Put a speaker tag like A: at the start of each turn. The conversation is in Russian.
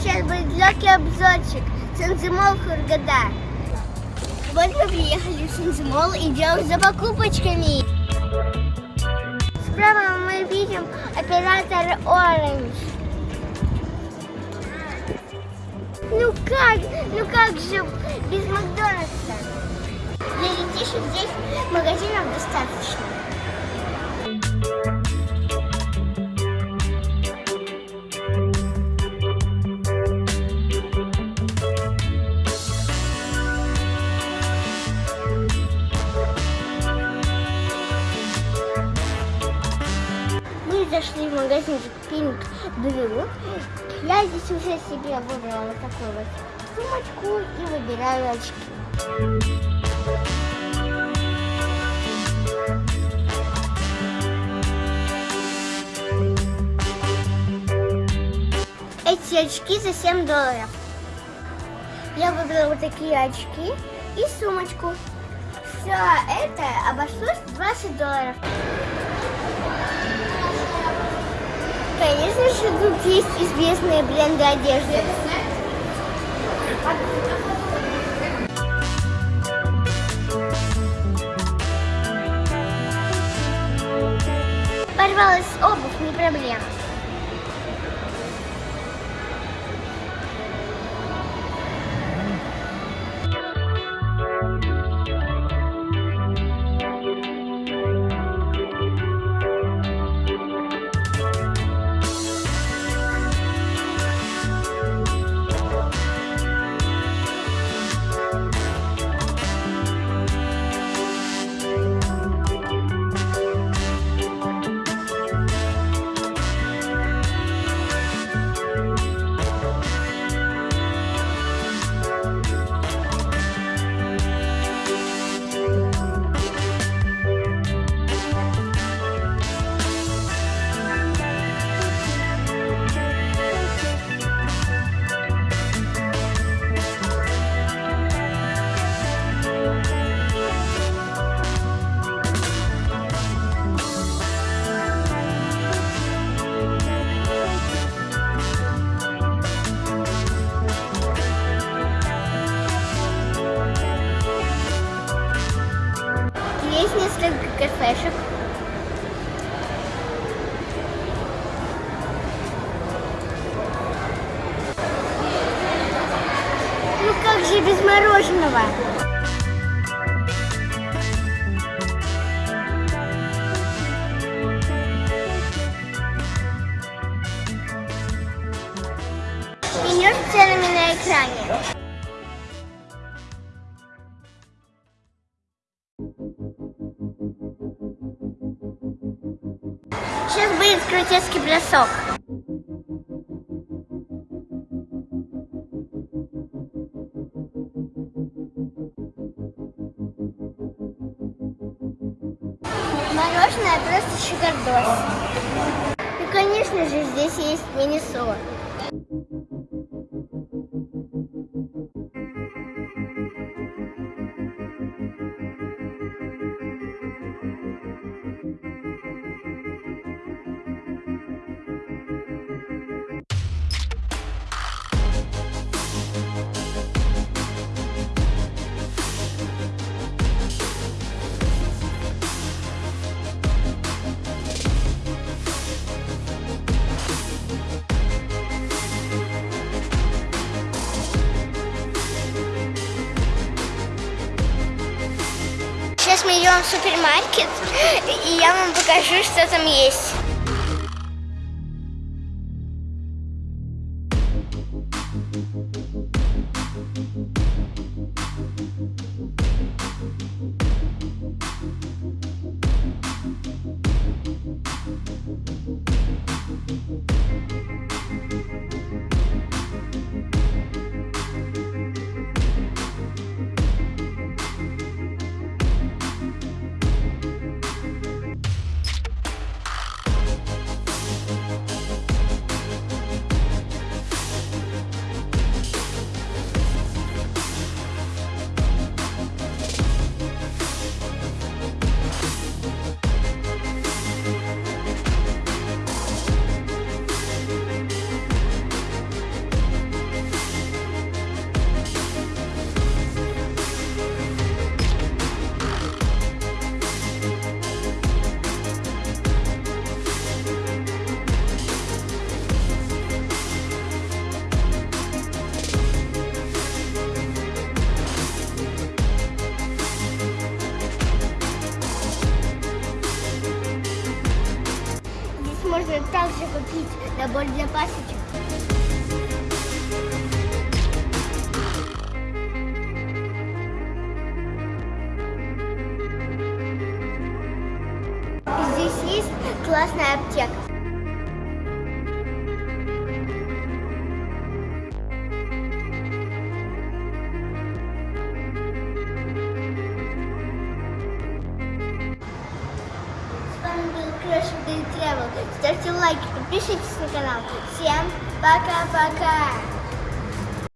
A: сейчас будет легкий обзорчик. Сензимол Хургада. Вот мы приехали в Сензимол, идем за покупочками. Справа мы видим оператор Orange. Ну как, ну как же без Макдональдса? Для детишек здесь магазинов достаточно. Зашли в магазинчик Pink Blue. Я здесь уже себе выбрала вот такую вот сумочку и выбираю очки. Эти очки за 7 долларов. Я выбрала вот такие очки и сумочку. Все это обошлось 20 долларов. Конечно же, тут есть известные бренды одежды. Порвалась обувь, не проблема. Несколько кафешек. Ну как же без мороженого? Меню ценами на экране. Будет крутецкий бросок. Мороженое просто шикардос. И, конечно же, здесь есть мини-сор. Идем в супермаркет, и я вам покажу, что там есть. Купить набор для пасечек. Здесь есть классная аптека. Ставьте лайки, подпишитесь на канал. Всем пока-пока!